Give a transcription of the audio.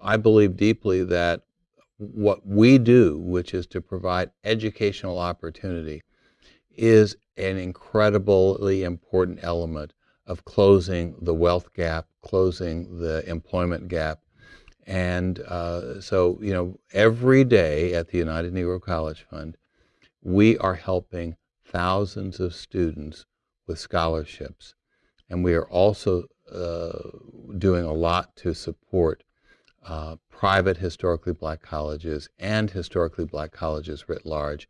I believe deeply that what we do, which is to provide educational opportunity, is an incredibly important element of closing the wealth gap, closing the employment gap. And uh, so, you know, every day at the United Negro College Fund, we are helping thousands of students with scholarships. And we are also uh, doing a lot to support uh, private historically black colleges and historically black colleges writ large.